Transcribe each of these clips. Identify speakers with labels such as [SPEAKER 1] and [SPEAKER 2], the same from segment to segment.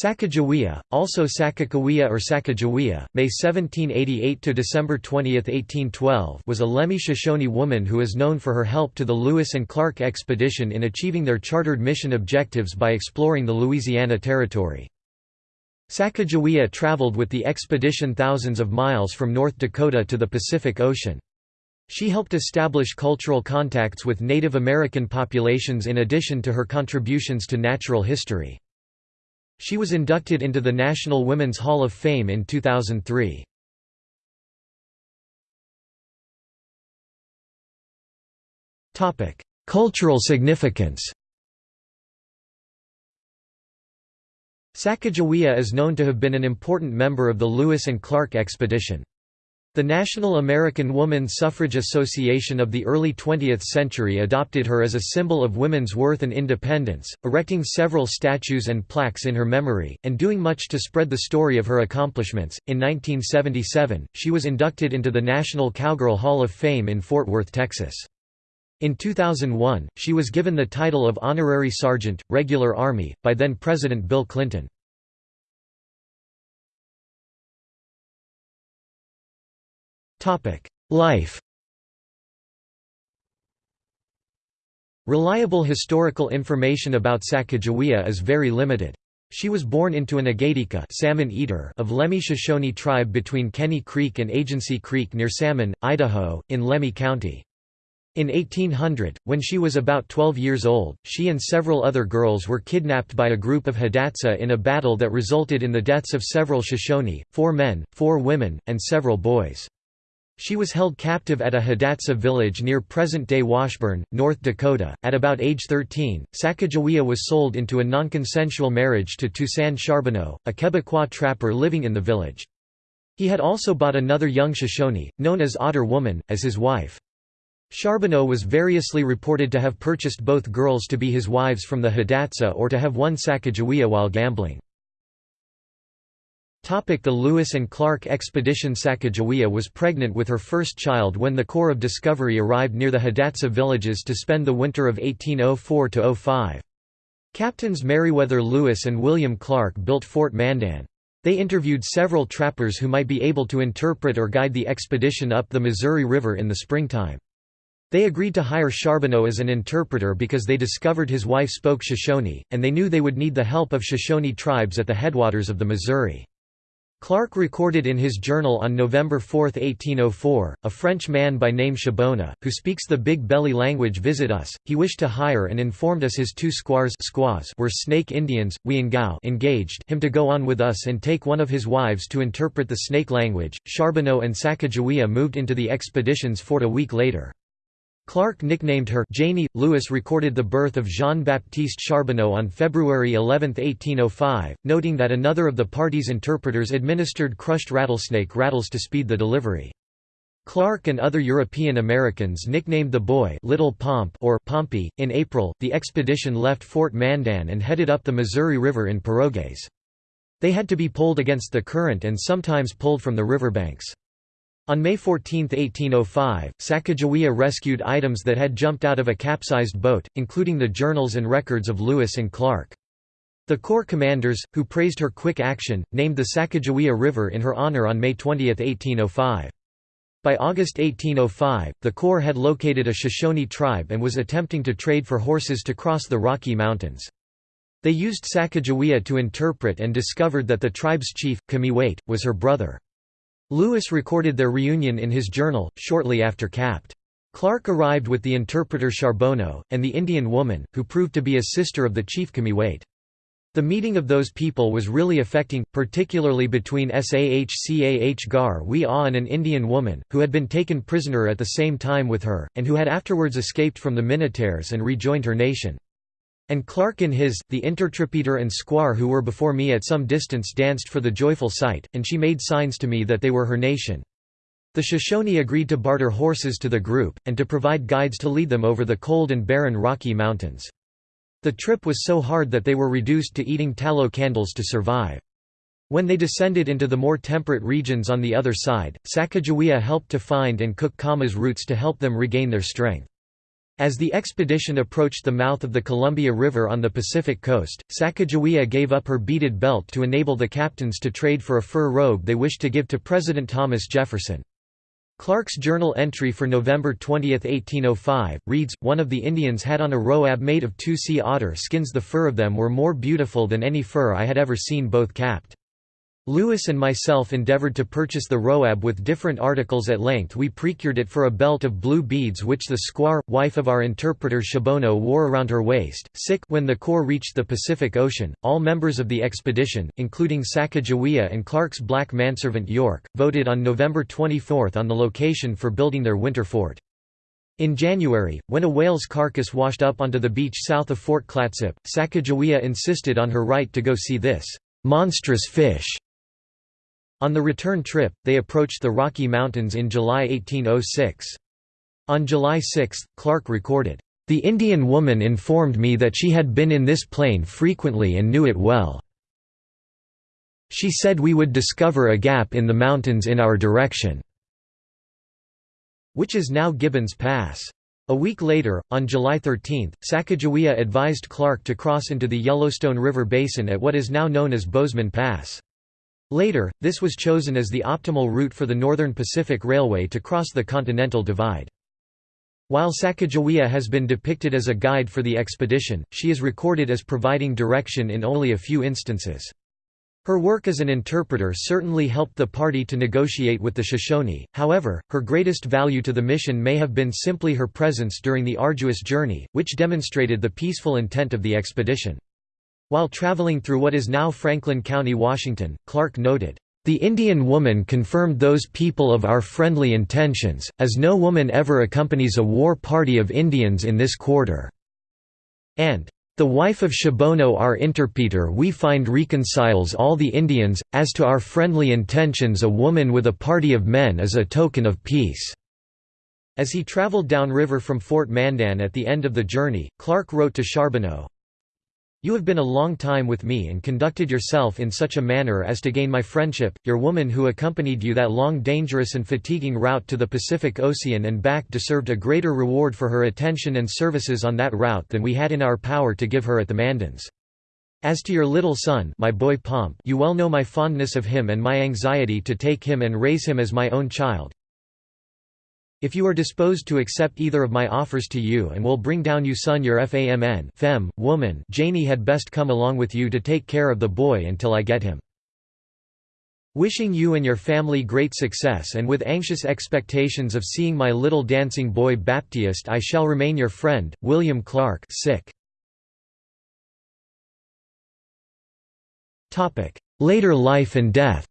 [SPEAKER 1] Sacagawea, also Sakakawea or Sacagawea, May 1788 to December 20, 1812, was a Lemhi Shoshone woman who is known for her help to the Lewis and Clark expedition in achieving their chartered mission objectives by exploring the Louisiana Territory. Sacajawea traveled with the expedition thousands of miles from North Dakota to the Pacific Ocean. She helped establish cultural contacts with Native American populations in addition to her contributions to natural history. She was inducted into the National Women's Hall of Fame in 2003. Cultural significance Sacagawea is known to have been an important member of the Lewis and Clark expedition. The National American Woman Suffrage Association of the early 20th century adopted her as a symbol of women's worth and independence, erecting several statues and plaques in her memory, and doing much to spread the story of her accomplishments. In 1977, she was inducted into the National Cowgirl Hall of Fame in Fort Worth, Texas. In 2001, she was given the title of Honorary Sergeant, Regular Army, by then President Bill Clinton. Life Reliable historical information about Sacagawea is very limited. She was born into an Agaidika salmon eater of Lemhi Shoshone tribe between Kenney Creek and Agency Creek near Salmon, Idaho, in Lemhi County. In 1800, when she was about 12 years old, she and several other girls were kidnapped by a group of Hidatsa in a battle that resulted in the deaths of several Shoshone, four men, four women, and several boys. She was held captive at a Hidatsa village near present-day Washburn, North Dakota. At about age 13, Sacagawea was sold into a non-consensual marriage to Toussaint Charbonneau, a Quebecois trapper living in the village. He had also bought another young Shoshone, known as Otter Woman, as his wife. Charbonneau was variously reported to have purchased both girls to be his wives from the Hidatsa or to have won Sacagawea while gambling. The Lewis and Clark expedition Sacagawea was pregnant with her first child when the Corps of Discovery arrived near the Hidatsa villages to spend the winter of 1804–05. Captains Meriwether Lewis and William Clark built Fort Mandan. They interviewed several trappers who might be able to interpret or guide the expedition up the Missouri River in the springtime. They agreed to hire Charbonneau as an interpreter because they discovered his wife spoke Shoshone, and they knew they would need the help of Shoshone tribes at the headwaters of the Missouri. Clark recorded in his journal on November 4, 1804, a French man by name Chabona, who speaks the Big Belly language visit us, he wished to hire and informed us his two squaws squaws were Snake Indians, Wiangao engaged him to go on with us and take one of his wives to interpret the Snake language. Charbonneau and Sacagawea moved into the expedition's fort a week later. Clark nicknamed her Janie. Lewis recorded the birth of Jean-Baptiste Charbonneau on February 11, 1805, noting that another of the party's interpreters administered crushed rattlesnake rattles to speed the delivery. Clark and other European Americans nicknamed the boy Little Pomp or Pompey. In April, the expedition left Fort Mandan and headed up the Missouri River in pirogues. They had to be pulled against the current and sometimes pulled from the riverbanks. On May 14, 1805, Sacagawea rescued items that had jumped out of a capsized boat, including the journals and records of Lewis and Clark. The Corps commanders, who praised her quick action, named the Sacagawea River in her honor on May 20, 1805. By August 1805, the Corps had located a Shoshone tribe and was attempting to trade for horses to cross the Rocky Mountains. They used Sacagawea to interpret and discovered that the tribe's chief, Cameahwait, was her brother. Lewis recorded their reunion in his journal, shortly after Capt. Clark arrived with the interpreter Charbonneau, and the Indian woman, who proved to be a sister of the chief Cameahwait. The meeting of those people was really affecting, particularly between Sahcah Gar Wee ah and an Indian woman, who had been taken prisoner at the same time with her, and who had afterwards escaped from the Minataires and rejoined her nation. And Clark in his, the intertrepeter and squaw who were before me at some distance danced for the joyful sight, and she made signs to me that they were her nation. The Shoshone agreed to barter horses to the group, and to provide guides to lead them over the cold and barren Rocky Mountains. The trip was so hard that they were reduced to eating tallow candles to survive. When they descended into the more temperate regions on the other side, Sacagawea helped to find and cook camas roots to help them regain their strength. As the expedition approached the mouth of the Columbia River on the Pacific coast, Sacagawea gave up her beaded belt to enable the captains to trade for a fur robe they wished to give to President Thomas Jefferson. Clark's journal entry for November 20, 1805, reads, One of the Indians had on a roab made of two sea otter skins the fur of them were more beautiful than any fur I had ever seen both capped. Lewis and myself endeavored to purchase the roab with different articles at length we procured it for a belt of blue beads which the squaw, wife of our interpreter Chaboneau wore around her waist. Sick when the Corps reached the Pacific Ocean, all members of the expedition, including Sacagawea and Clark's black manservant York, voted on November 24 on the location for building their winter fort. In January, when a whale's carcass washed up onto the beach south of Fort Clatsop, Sacagawea insisted on her right to go see this monstrous fish on the return trip, they approached the Rocky Mountains in July 1806. On July 6, Clark recorded, "...the Indian woman informed me that she had been in this plain frequently and knew it well. She said we would discover a gap in the mountains in our direction which is now Gibbons Pass. A week later, on July 13, Sacagawea advised Clark to cross into the Yellowstone River Basin at what is now known as Bozeman Pass. Later, this was chosen as the optimal route for the Northern Pacific Railway to cross the Continental Divide. While Sacagawea has been depicted as a guide for the expedition, she is recorded as providing direction in only a few instances. Her work as an interpreter certainly helped the party to negotiate with the Shoshone, however, her greatest value to the mission may have been simply her presence during the arduous journey, which demonstrated the peaceful intent of the expedition. While traveling through what is now Franklin County, Washington, Clark noted, "...the Indian woman confirmed those people of our friendly intentions, as no woman ever accompanies a war party of Indians in this quarter." And, "...the wife of Chaboneau our interpreter we find reconciles all the Indians, as to our friendly intentions a woman with a party of men is a token of peace." As he traveled downriver from Fort Mandan at the end of the journey, Clark wrote to Charbonneau, you have been a long time with me and conducted yourself in such a manner as to gain my friendship. Your woman who accompanied you that long dangerous and fatiguing route to the Pacific Ocean and back deserved a greater reward for her attention and services on that route than we had in our power to give her at the Mandans. As to your little son my boy Pomp you well know my fondness of him and my anxiety to take him and raise him as my own child, if you are disposed to accept either of my offers to you and will bring down you son your famn fem, woman Janie had best come along with you to take care of the boy until I get him. Wishing you and your family great success and with anxious expectations of seeing my little dancing boy Baptiste I shall remain your friend, William Clark sick. Later life and death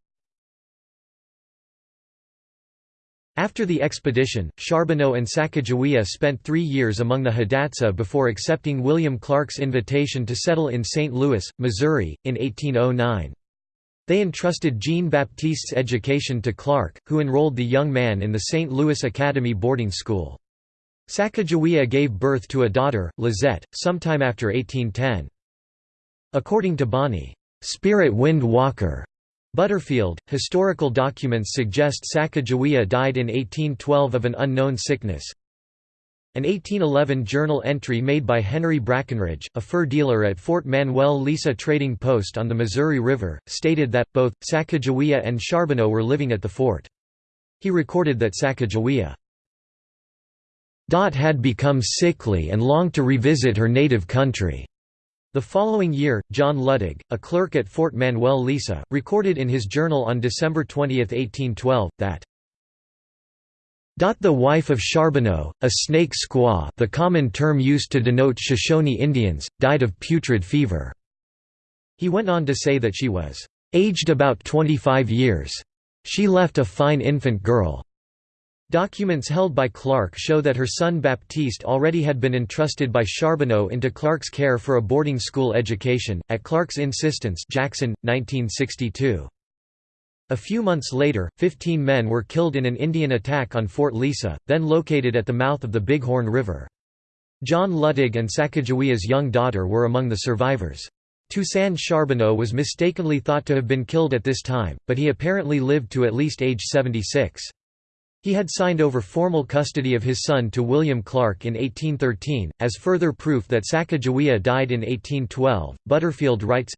[SPEAKER 1] After the expedition, Charbonneau and Sacagawea spent three years among the Hidatsa before accepting William Clark's invitation to settle in St. Louis, Missouri, in 1809. They entrusted Jean-Baptiste's education to Clark, who enrolled the young man in the St. Louis Academy boarding school. Sacagawea gave birth to a daughter, Lizette, sometime after 1810. According to Bonnie, "'Spirit Wind Walker' Butterfield, historical documents suggest Sacagawea died in 1812 of an unknown sickness. An 1811 journal entry made by Henry Brackenridge, a fur dealer at Fort Manuel Lisa Trading Post on the Missouri River, stated that, both, Sacagawea and Charbonneau were living at the fort. He recorded that Sacagawea had become sickly and longed to revisit her native country. The following year, John Luttig, a clerk at Fort Manuel Lisa, recorded in his journal on December 20, 1812, that the wife of Charbonneau, a snake squaw the common term used to denote Shoshone Indians, died of putrid fever." He went on to say that she was "...aged about 25 years. She left a fine infant girl." Documents held by Clark show that her son Baptiste already had been entrusted by Charbonneau into Clark's care for a boarding school education, at Clark's insistence Jackson, 1962. A few months later, 15 men were killed in an Indian attack on Fort Lisa, then located at the mouth of the Bighorn River. John Luttig and Sacagawea's young daughter were among the survivors. Toussaint Charbonneau was mistakenly thought to have been killed at this time, but he apparently lived to at least age 76. He had signed over formal custody of his son to William Clark in 1813, as further proof that Sacagawea died in 1812. Butterfield writes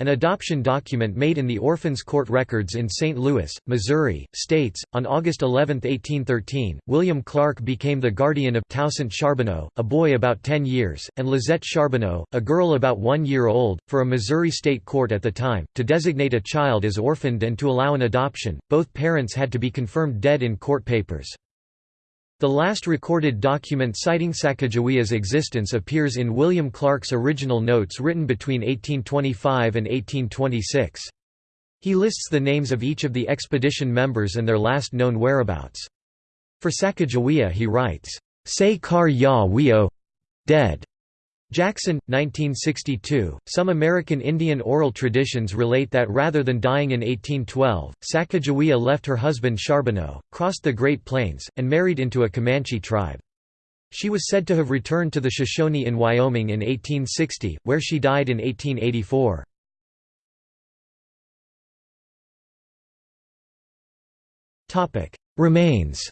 [SPEAKER 1] an adoption document made in the Orphans Court records in St. Louis, Missouri, states, on August 11, 1813, William Clark became the guardian of Toussaint Charbonneau, a boy about 10 years, and Lizette Charbonneau, a girl about one year old, for a Missouri state court at the time, to designate a child as orphaned and to allow an adoption. Both parents had to be confirmed dead in court papers. The last recorded document citing Sacagawea's existence appears in William Clark's original notes written between 1825 and 1826. He lists the names of each of the expedition members and their last known whereabouts. For Sacagawea he writes, Say Kar Ya Weo dead. Jackson, 1962. Some American Indian oral traditions relate that rather than dying in 1812, Sacagawea left her husband Charbonneau, crossed the Great Plains, and married into a Comanche tribe. She was said to have returned to the Shoshone in Wyoming in 1860, where she died in 1884. Remains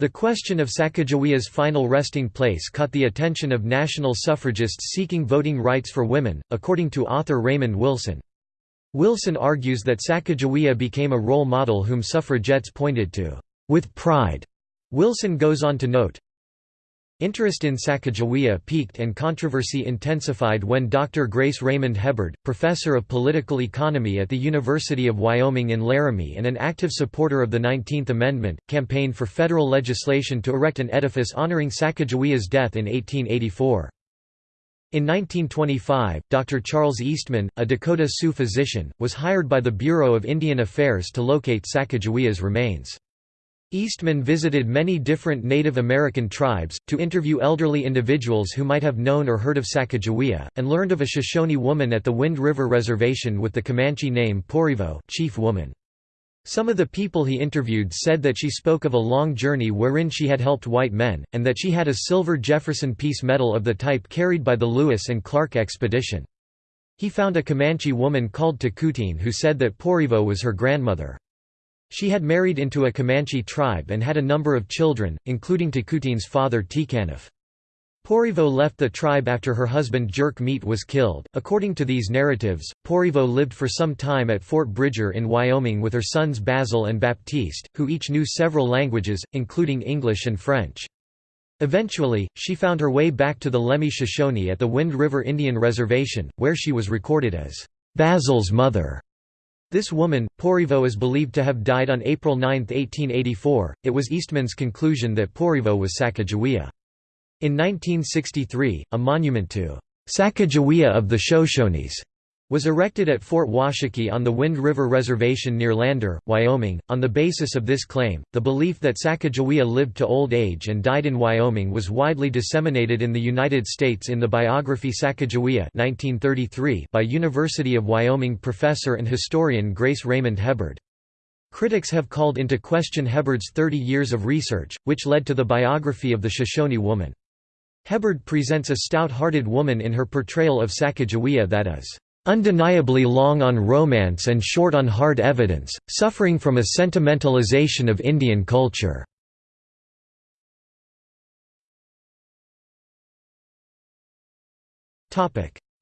[SPEAKER 1] The question of Sacagawea's final resting place caught the attention of national suffragists seeking voting rights for women, according to author Raymond Wilson. Wilson argues that Sacagawea became a role model whom suffragettes pointed to, with pride. Wilson goes on to note, Interest in Sacagawea peaked and controversy intensified when Dr. Grace Raymond Hebard, professor of political economy at the University of Wyoming in Laramie and an active supporter of the 19th Amendment, campaigned for federal legislation to erect an edifice honoring Sacagawea's death in 1884. In 1925, Dr. Charles Eastman, a Dakota Sioux physician, was hired by the Bureau of Indian Affairs to locate Sacagawea's remains. Eastman visited many different Native American tribes, to interview elderly individuals who might have known or heard of Sacagawea, and learned of a Shoshone woman at the Wind River Reservation with the Comanche name Porivo chief woman. Some of the people he interviewed said that she spoke of a long journey wherein she had helped white men, and that she had a silver Jefferson Peace Medal of the type carried by the Lewis and Clark expedition. He found a Comanche woman called Tacutine who said that Porivo was her grandmother. She had married into a Comanche tribe and had a number of children, including Tacutine's father Ticannaf. Porivo left the tribe after her husband Jerk Meat was killed. According to these narratives, Porivo lived for some time at Fort Bridger in Wyoming with her sons Basil and Baptiste, who each knew several languages, including English and French. Eventually, she found her way back to the Lemhi Shoshone at the Wind River Indian Reservation, where she was recorded as Basil's mother. This woman, Porivo is believed to have died on April 9, 1884. It was Eastman's conclusion that Porivo was Sacagawea. In 1963, a monument to Sacagawea of the Shoshones was erected at Fort Washakie on the Wind River Reservation near Lander, Wyoming. On the basis of this claim, the belief that Sacagawea lived to old age and died in Wyoming was widely disseminated in the United States in the biography Sacagawea 1933 by University of Wyoming professor and historian Grace Raymond Hebard. Critics have called into question Hebard's 30 years of research, which led to the biography of the Shoshone woman. Hebard presents a stout-hearted woman in her portrayal of Sacagawea that is undeniably long on romance and short on hard evidence, suffering from a sentimentalization of Indian culture.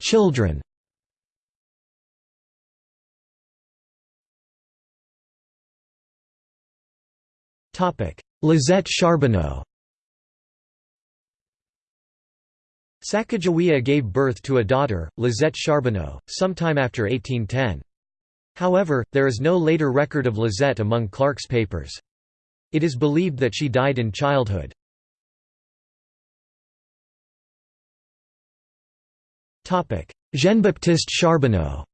[SPEAKER 1] Children Lizette Charbonneau Sacagawea gave birth to a daughter, Lizette Charbonneau, sometime after 1810. However, there is no later record of Lizette among Clark's papers. It is believed that she died in childhood. Jean-Baptiste Charbonneau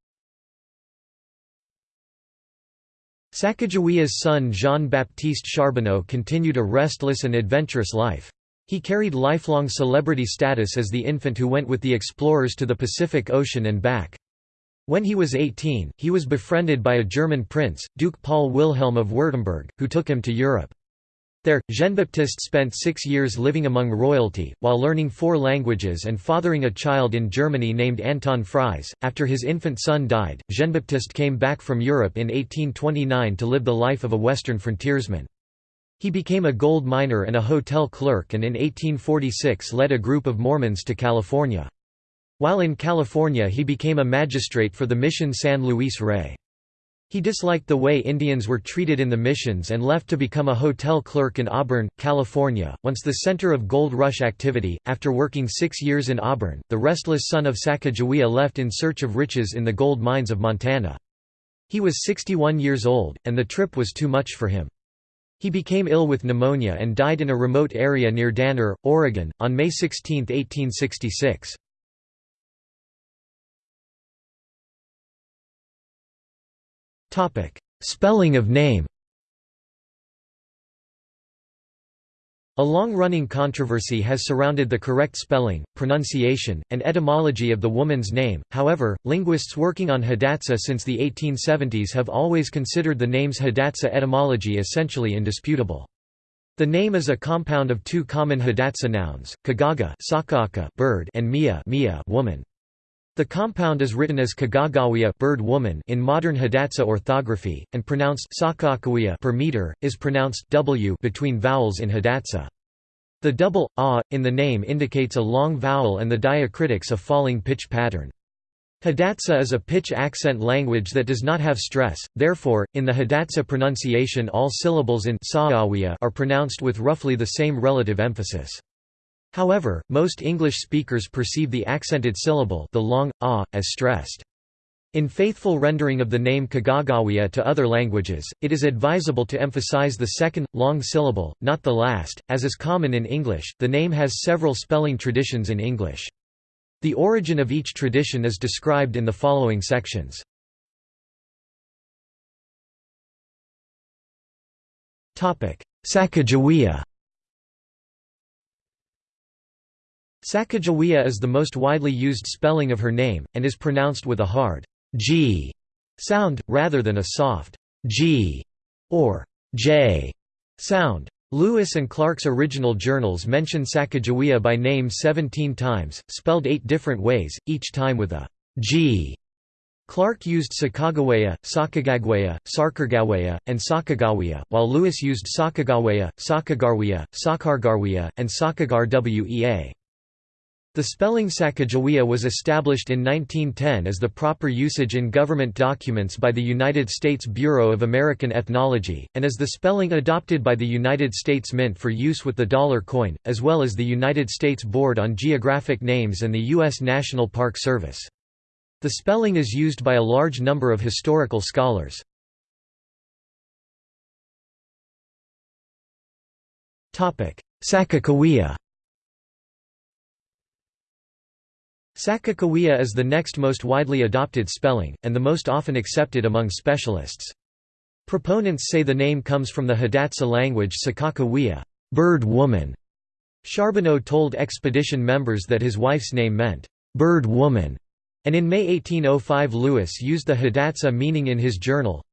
[SPEAKER 1] Sacagawea's son Jean-Baptiste Charbonneau continued a restless and adventurous life. He carried lifelong celebrity status as the infant who went with the explorers to the Pacific Ocean and back. When he was 18, he was befriended by a German prince, Duke Paul Wilhelm of Württemberg, who took him to Europe. There, Jean-Baptiste spent six years living among royalty, while learning four languages and fathering a child in Germany named Anton Fries. After his infant son died, Jean-Baptiste came back from Europe in 1829 to live the life of a western frontiersman. He became a gold miner and a hotel clerk and in 1846 led a group of Mormons to California. While in California he became a magistrate for the mission San Luis Rey. He disliked the way Indians were treated in the missions and left to become a hotel clerk in Auburn, California, once the center of gold rush activity. After working six years in Auburn, the restless son of Sacagawea left in search of riches in the gold mines of Montana. He was 61 years old, and the trip was too much for him. He became ill with pneumonia and died in a remote area near Danner, Oregon, on May 16, 1866. Spelling of name A long-running controversy has surrounded the correct spelling, pronunciation, and etymology of the woman's name, however, linguists working on Hidatsa since the 1870s have always considered the name's Hidatsa etymology essentially indisputable. The name is a compound of two common Hidatsa nouns, kagaga sakaka bird and mia, mia woman. The compound is written as Kagagawiya bird woman in modern Hidatsa orthography, and pronounced per meter, is pronounced w between vowels in Hidatsa. The double a in the name indicates a long vowel and the diacritics a falling pitch pattern. Hidatsa is a pitch accent language that does not have stress, therefore, in the Hidatsa pronunciation all syllables in are pronounced with roughly the same relative emphasis. However, most English speakers perceive the accented syllable the long, ah, as stressed. In faithful rendering of the name Kagagawiya to other languages, it is advisable to emphasize the second, long syllable, not the last, as is common in English. The name has several spelling traditions in English. The origin of each tradition is described in the following sections. Sacagawea Sacagawea is the most widely used spelling of her name, and is pronounced with a hard g sound, rather than a soft g or j sound. Lewis and Clark's original journals mention Sacagawea by name 17 times, spelled eight different ways, each time with a g. Clark used Sakagawea, Sakagagwea, Sarkargawea, and Sakagawea, while Lewis used Sakagawea, Sakagarwea, Sakargarwea, and Sakagarwea. The spelling Sacagawea was established in 1910 as the proper usage in government documents by the United States Bureau of American Ethnology, and as the spelling adopted by the United States Mint for use with the dollar coin, as well as the United States Board on Geographic Names and the U.S. National Park Service. The spelling is used by a large number of historical scholars. Sakakawea Sakakawea is the next most widely adopted spelling, and the most often accepted among specialists. Proponents say the name comes from the Hidatsa language Sakakawea bird woman". Charbonneau told expedition members that his wife's name meant, "'bird woman", and in May 1805 Lewis used the Hidatsa meaning in his journal.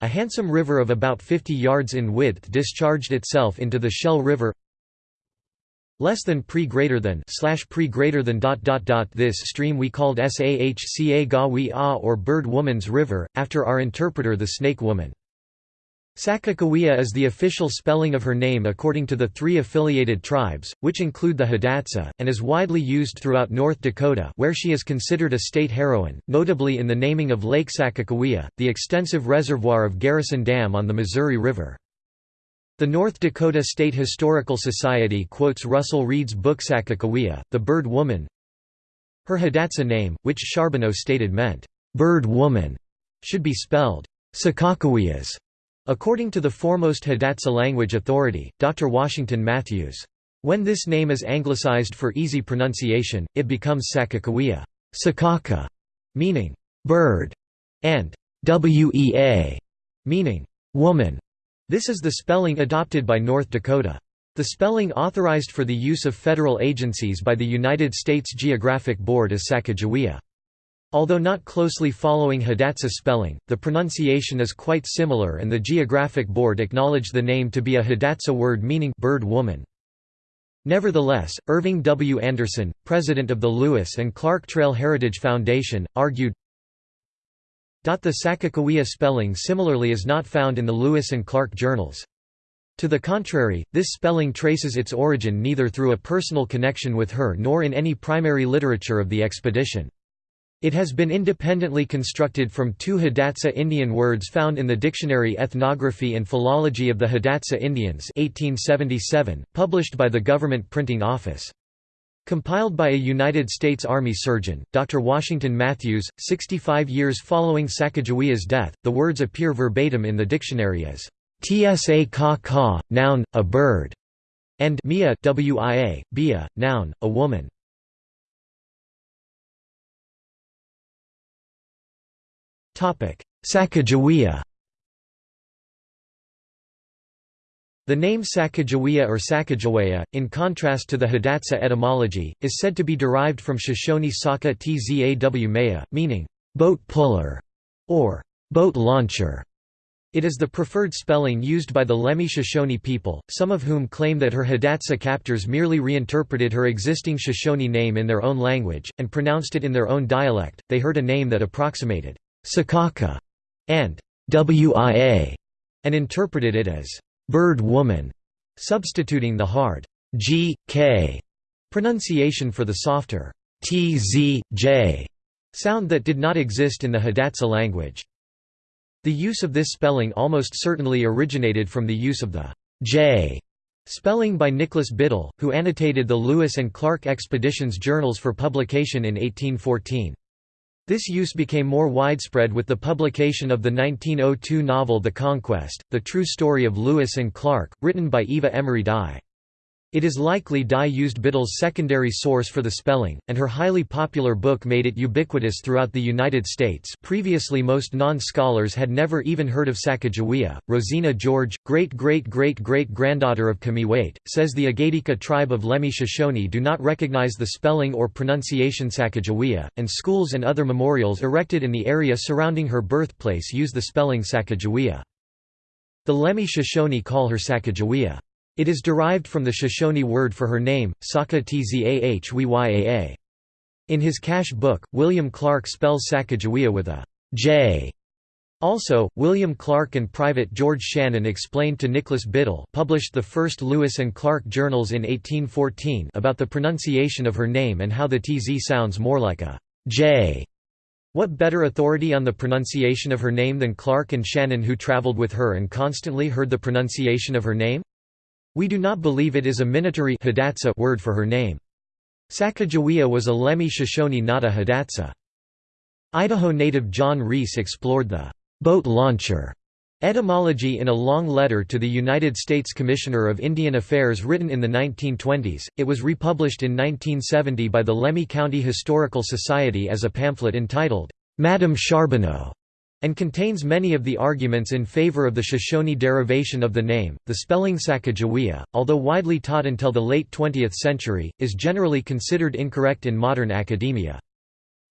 [SPEAKER 1] A handsome river of about 50 yards in width discharged itself into the Shell River less than pre greater than slash pre greater than dot dot dot this stream we called Sahca Gawi A or Bird Woman's River, after our interpreter the Snake Woman. Sakakawea is the official spelling of her name according to the three affiliated tribes, which include the Hidatsa, and is widely used throughout North Dakota where she is considered a state heroine, notably in the naming of Lake Sakakawea, the extensive reservoir of Garrison Dam on the Missouri River. The North Dakota State Historical Society quotes Russell Reed's book Sakakawea, The Bird Woman. Her Hidatsa name, which Charbonneau stated meant, "'bird woman' should be spelled, Sakakaweyas, according to the foremost Hidatsa language authority, Dr. Washington Matthews. When this name is anglicized for easy pronunciation, it becomes Sakakawea Sakaka, meaning bird, and wea, meaning woman. This is the spelling adopted by North Dakota. The spelling authorized for the use of federal agencies by the United States Geographic Board is Sacagawea. Although not closely following Hidatsa spelling, the pronunciation is quite similar and the Geographic Board acknowledged the name to be a Hidatsa word meaning bird woman. Nevertheless, Irving W. Anderson, president of the Lewis and Clark Trail Heritage Foundation, argued, The Sacagawea spelling similarly is not found in the Lewis and Clark journals. To the contrary, this spelling traces its origin neither through a personal connection with her nor in any primary literature of the expedition. It has been independently constructed from two Hidatsa Indian words found in the Dictionary Ethnography and Philology of the Hidatsa Indians 1877, published by the Government Printing Office. Compiled by a United States Army surgeon, Dr. Washington Matthews, 65 years following Sacagawea's death, the words appear verbatim in the dictionary as tsa ka ka, noun, a bird, and mia wia, bia, noun, a woman. Sacagawea The name Sacagawea or Sacagawea, in contrast to the Hidatsa etymology, is said to be derived from Shoshone Saka Tzaw Maya, meaning, boat puller, or boat launcher. It is the preferred spelling used by the Lemhi Shoshone people, some of whom claim that her Hidatsa captors merely reinterpreted her existing Shoshone name in their own language, and pronounced it in their own dialect. They heard a name that approximated Sakaka, and Wia, and interpreted it as bird woman, substituting the hard g, k pronunciation for the softer t, z, j sound that did not exist in the Hidatsa language. The use of this spelling almost certainly originated from the use of the j spelling by Nicholas Biddle, who annotated the Lewis and Clark Expeditions journals for publication in 1814. This use became more widespread with the publication of the 1902 novel The Conquest, the true story of Lewis and Clark, written by Eva Emery Dye. It is likely Dye used Biddle's secondary source for the spelling, and her highly popular book made it ubiquitous throughout the United States. Previously, most non scholars had never even heard of Sacagawea. Rosina George, great great great great granddaughter of Cameahwait, says the Agaidika tribe of Lemhi Shoshone do not recognize the spelling or pronunciation Sacagawea, and schools and other memorials erected in the area surrounding her birthplace use the spelling Sacajawea. The Lemhi Shoshone call her Sacajawea. It is derived from the Shoshone word for her name, Saka Tzahwyaa. In his cache book, William Clark spells Sacajawea with a J. Also, William Clark and Private George Shannon explained to Nicholas Biddle published the first Lewis and Clark journals in 1814 about the pronunciation of her name and how the TZ sounds more like a J. What better authority on the pronunciation of her name than Clark and Shannon who traveled with her and constantly heard the pronunciation of her name? We do not believe it is a Minatari word for her name. Sacagawea was a Lemhi Shoshone not a Hidatsa. Idaho native John Reese explored the boat launcher etymology in a long letter to the United States Commissioner of Indian Affairs written in the 1920s. It was republished in 1970 by the Lemhi County Historical Society as a pamphlet entitled, Madame Charbonneau and contains many of the arguments in favor of the Shoshone derivation of the name. The spelling Sacajawea, although widely taught until the late 20th century, is generally considered incorrect in modern academia.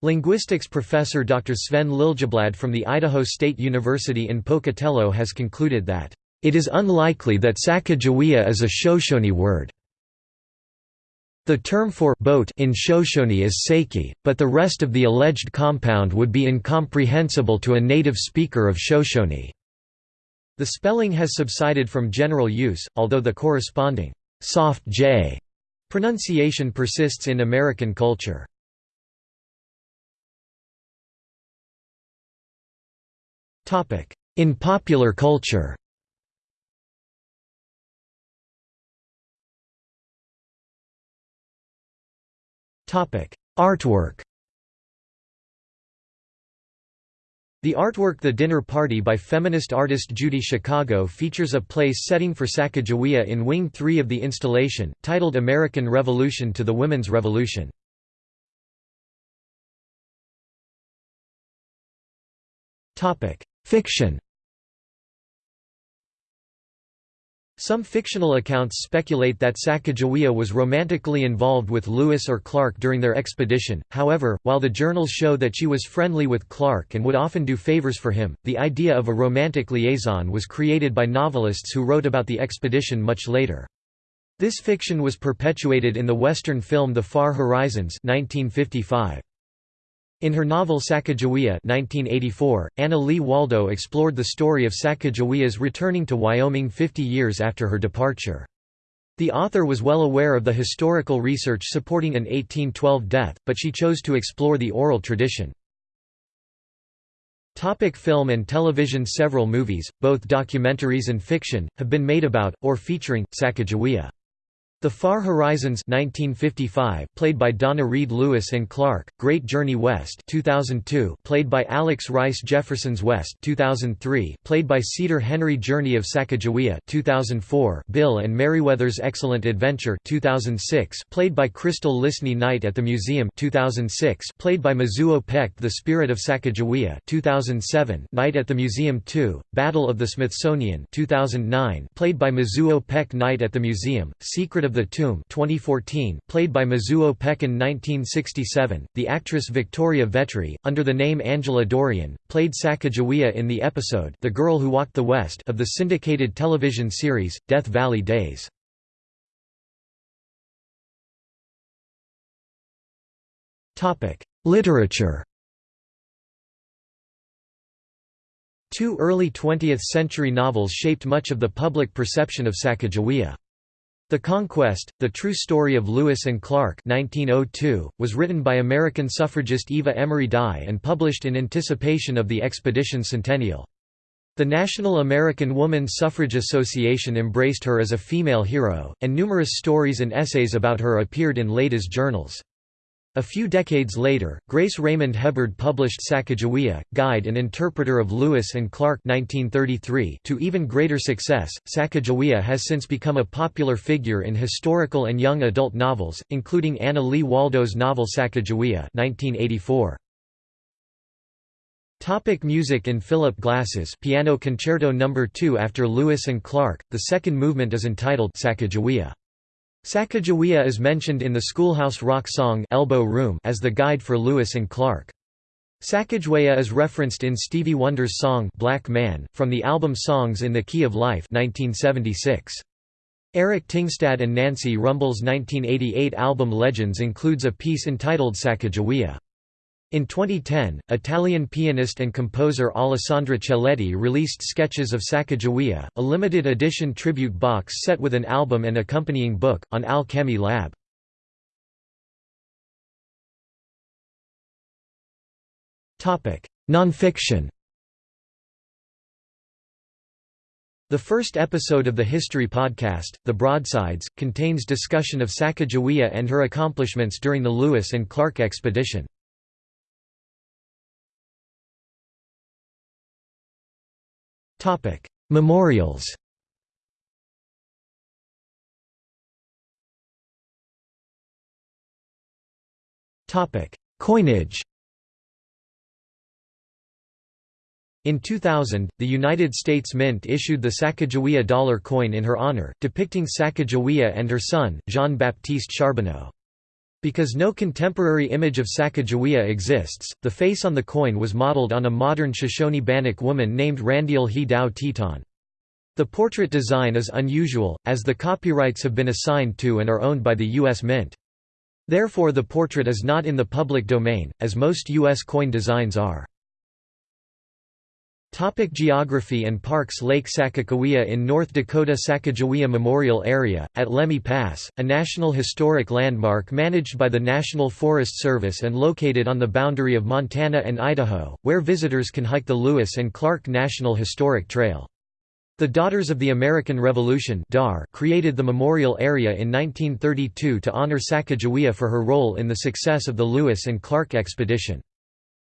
[SPEAKER 1] Linguistics professor Dr. Sven Liljeblad from the Idaho State University in Pocatello has concluded that, "...it is unlikely that Sacajawea is a Shoshone word." The term for boat in Shoshone is Seiki, but the rest of the alleged compound would be incomprehensible to a native speaker of Shoshone. The spelling has subsided from general use, although the corresponding soft J pronunciation persists in American culture. In popular culture Artwork The artwork The Dinner Party by feminist artist Judy Chicago features a place setting for Sacagawea in Wing 3 of the installation, titled American Revolution to the Women's Revolution. Fiction Some fictional accounts speculate that Sacagawea was romantically involved with Lewis or Clark during their expedition, however, while the journals show that she was friendly with Clark and would often do favors for him, the idea of a romantic liaison was created by novelists who wrote about the expedition much later. This fiction was perpetuated in the Western film The Far Horizons 1955. In her novel Sacagawea 1984, Anna Lee Waldo explored the story of Sacagawea's returning to Wyoming 50 years after her departure. The author was well aware of the historical research supporting an 1812 death, but she chose to explore the oral tradition. Topic film and television Several movies, both documentaries and fiction, have been made about, or featuring, Sacagawea. The Far Horizons 1955 played by Donna Reed Lewis and Clark, Great Journey West 2002 played by Alex Rice Jefferson's West 2003 played by Cedar Henry Journey of Sacagawea 2004 Bill and Meriwether's Excellent Adventure 2006 played by Crystal Lisney Night at the Museum 2006 played by Mizuho Peck The Spirit of Sacagawea 2007 Night at the Museum 2 Battle of the Smithsonian 2009 played by Mizuho Peck Night at the Museum Secret of the Tomb 2014, played by Mizuho Peck in 1967, the actress Victoria Vetri, under the name Angela Dorian, played Sacagawea in the episode The Girl Who Walked the West of the syndicated television series, Death Valley Days. Literature Two early 20th-century novels shaped much of the public perception of Sacagawea. The Conquest, The True Story of Lewis and Clark 1902, was written by American suffragist Eva Emery Dye and published in anticipation of the expedition centennial. The National American Woman Suffrage Association embraced her as a female hero, and numerous stories and essays about her appeared in ladies' journals. A few decades later, Grace Raymond Hebard published Sacagawea, Guide and Interpreter of Lewis and Clark 1933 to even greater success. Sacagawea has since become a popular figure in historical and young adult novels, including Anna Lee Waldo's novel Sacagawea 1984. Topic music In Philip Glass's Piano Concerto No. 2 after Lewis and Clark, the second movement is entitled Sacagawea. Sacagawea is mentioned in the Schoolhouse Rock song Elbow Room as the guide for Lewis and Clark. Sacagawea is referenced in Stevie Wonder's song Black Man, from the album Songs in the Key of Life 1976. Eric Tingstad and Nancy Rumbel's 1988 album Legends includes a piece entitled Sacagawea. In 2010, Italian pianist and composer Alessandra Celletti released Sketches of Sacagawea, a limited edition tribute box set with an album and accompanying book, on Al-Chemy Lab. Nonfiction The first episode of the History podcast, The Broadsides, contains discussion of Sacagawea and her accomplishments during the Lewis and Clark expedition. Memorials Coinage In 2000, the United States Mint issued the Sacagawea dollar coin in her honor, depicting Sacagawea and her son, Jean-Baptiste Charbonneau. Because no contemporary image of Sacagawea exists, the face on the coin was modeled on a modern Shoshone Bannock woman named Randy'L He-dow Teton. The portrait design is unusual, as the copyrights have been assigned to and are owned by the U.S. Mint. Therefore the portrait is not in the public domain, as most U.S. coin designs are. Topic geography and parks Lake Sakakawea in North Dakota Sacagawea Memorial Area, at Lemhi Pass, a National Historic Landmark managed by the National Forest Service and located on the boundary of Montana and Idaho, where visitors can hike the Lewis and Clark National Historic Trail. The Daughters of the American Revolution created the memorial area in 1932 to honor Sacagawea for her role in the success of the Lewis and Clark expedition.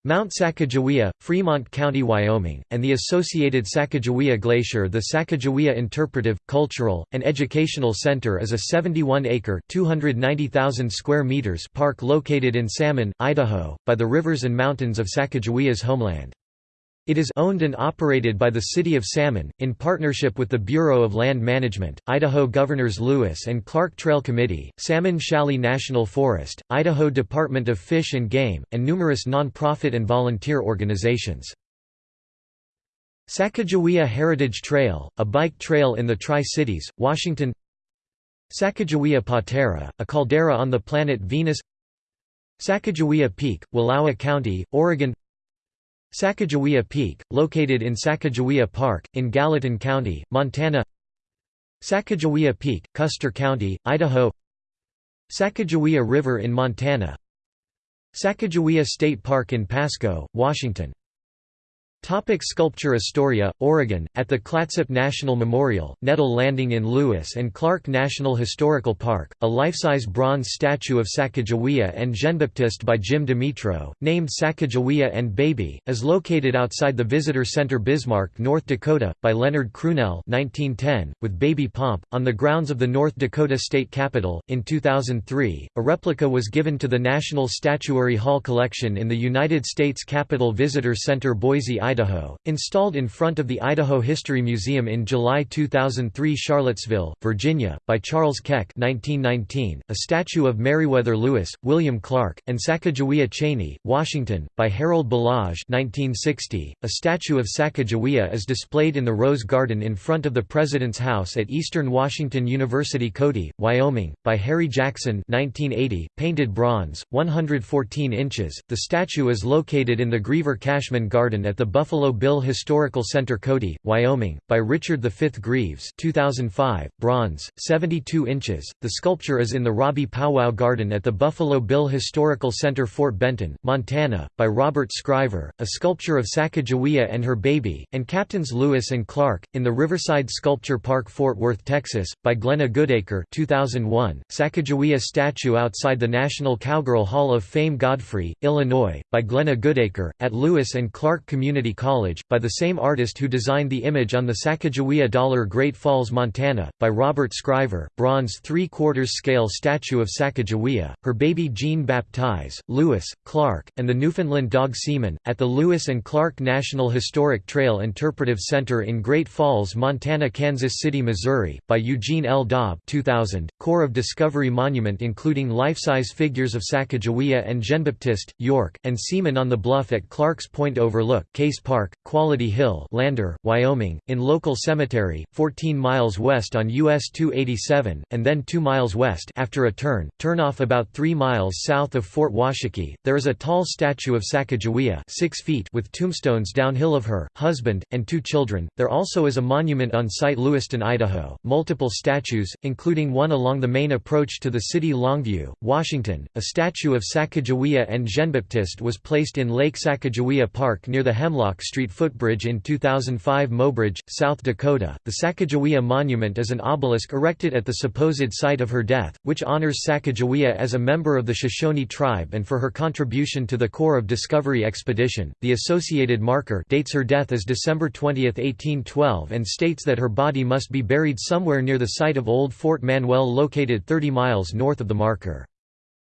[SPEAKER 1] Mount Sacagawea, Fremont County, Wyoming, and the associated Sacagawea Glacier The Sacagawea Interpretive, Cultural, and Educational Center is a 71-acre square meters park located in Salmon, Idaho, by the rivers and mountains of Sacagawea's homeland. It is owned and operated by the City of Salmon, in partnership with the Bureau of Land Management, Idaho Governors Lewis and Clark Trail Committee, Salmon Valley National Forest, Idaho Department of Fish and Game, and numerous non-profit and volunteer organizations. Sacagawea Heritage Trail, a bike trail in the Tri-Cities, Washington. Sacagawea Patera, a caldera on the planet Venus. Sacagawea Peak, Wallowa County, Oregon Sacagawea Peak, located in Sacagawea Park, in Gallatin County, Montana. Sacagawea Peak, Custer County, Idaho. Sacagawea River in Montana. Sacagawea State Park in Pasco, Washington Topic sculpture Astoria, Oregon, at the Clatsop National Memorial, Netul Landing in Lewis and Clark National Historical Park, a life-size bronze statue of Sacagawea and Jean-Baptiste by Jim Demetro, named Sacagawea and Baby, is located outside the Visitor Center Bismarck, North Dakota, by Leonard Crunelle 1910, with baby pomp, on the grounds of the North Dakota State Capitol. In 2003, a replica was given to the National Statuary Hall Collection in the United States Capitol Visitor Center Boise, Idaho, installed in front of the Idaho History Museum in July 2003 Charlottesville, Virginia, by Charles Keck 1919, a statue of Meriwether Lewis, William Clark, and Sacagawea Cheney, Washington, by Harold Balazs 1960, a statue of Sacagawea is displayed in the Rose Garden in front of the President's House at Eastern Washington University Cody, Wyoming, by Harry Jackson 1980, painted bronze, 114 inches. The statue is located in the Greever Cashman Garden at the Buffalo Bill Historical Center Cody, Wyoming, by Richard V. Greeves 2005, bronze, 72 inches. The sculpture is in the Robbie Powwow Garden at the Buffalo Bill Historical Center Fort Benton, Montana, by Robert Scriver, a sculpture of Sacagawea and her baby, and Captains Lewis and Clark, in the Riverside Sculpture Park Fort Worth, Texas, by Glenna Goodacre 2001, Sacagawea statue outside the National Cowgirl Hall of Fame Godfrey, Illinois, by Glenna Goodacre, at Lewis and Clark Community College, by the same artist who designed the image on the Sacagawea dollar Great Falls, Montana, by Robert Scriver, bronze three-quarters scale statue of Sacagawea, her baby Jean Baptiste, Lewis, Clark, and the Newfoundland dog Seaman, at the Lewis and Clark National Historic Trail Interpretive Center in Great Falls, Montana Kansas City, Missouri, by Eugene L. Daub 2000, Corps of Discovery Monument including life-size figures of Sacagawea and Jean-Baptiste, York, and Seaman on the bluff at Clark's Point Overlook Case Park, Quality Hill Lander, Wyoming, in local cemetery, 14 miles west on US 287, and then 2 miles west after a turn, turn off about 3 miles south of Fort Washakie. There is a tall statue of Sacagawea 6 feet with tombstones downhill of her, husband, and two children. There also is a monument on site Lewiston, Idaho, multiple statues, including one along the main approach to the city Longview, Washington. A statue of Sacagawea and Jean-Baptiste was placed in Lake Sacagawea Park near the Hemlock Hemlock Street footbridge in 2005 Mobridge, South Dakota. The Sacagawea Monument is an obelisk erected at the supposed site of her death, which honors Sacagawea as a member of the Shoshone tribe and for her contribution to the Corps of Discovery Expedition. The associated marker dates her death as December 20, 1812 and states that her body must be buried somewhere near the site of Old Fort Manuel located 30 miles north of the marker.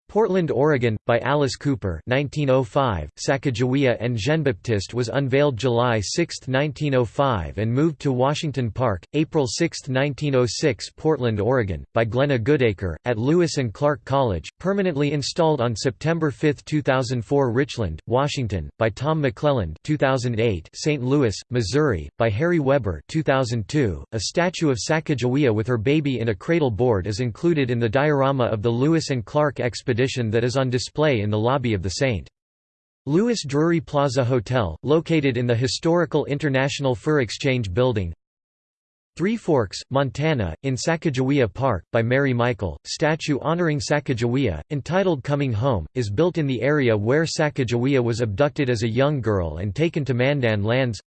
[SPEAKER 1] Portland, Oregon, by Alice Cooper 1905, Sacagawea and Jean-Baptiste was unveiled July 6, 1905 and moved to Washington Park, April 6, 1906 Portland, Oregon, by Glenna Goodacre, at Lewis and Clark College, permanently installed on September 5, 2004 Richland, Washington, by Tom McClelland 2008 St. Louis, Missouri, by Harry Weber 2002. A statue of Sacagawea with her baby in a cradle board is included in the diorama of the Lewis and Clark expedition expedition that is on display in the lobby of the St. Louis Drury Plaza Hotel, located in the historical International Fur Exchange Building. Three Forks, Montana, in Sacagawea Park, by Mary Michael, statue honoring Sacagawea, entitled Coming Home, is built in the area where Sacagawea was abducted as a young girl and taken to Mandan lands.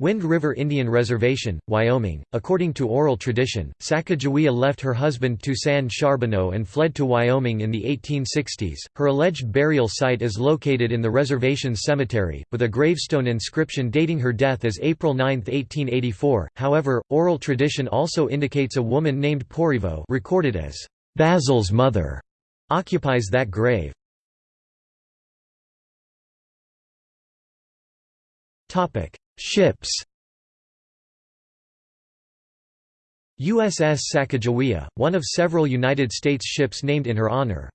[SPEAKER 1] Wind River Indian Reservation, Wyoming. According to oral tradition, Sacagawea left her husband Toussaint Charbonneau and fled to Wyoming in the 1860s. Her alleged burial site is located in the reservation's cemetery, with a gravestone inscription dating her death as April 9, 1884. However, oral tradition also indicates a woman named Porivo, recorded as Basil's mother, occupies that grave. Ships. USS Sacagawea, one of several United States ships named in her honor.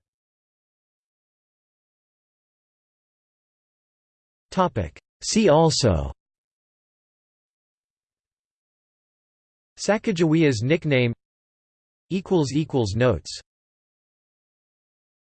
[SPEAKER 1] See also. Sacagawea's nickname. Notes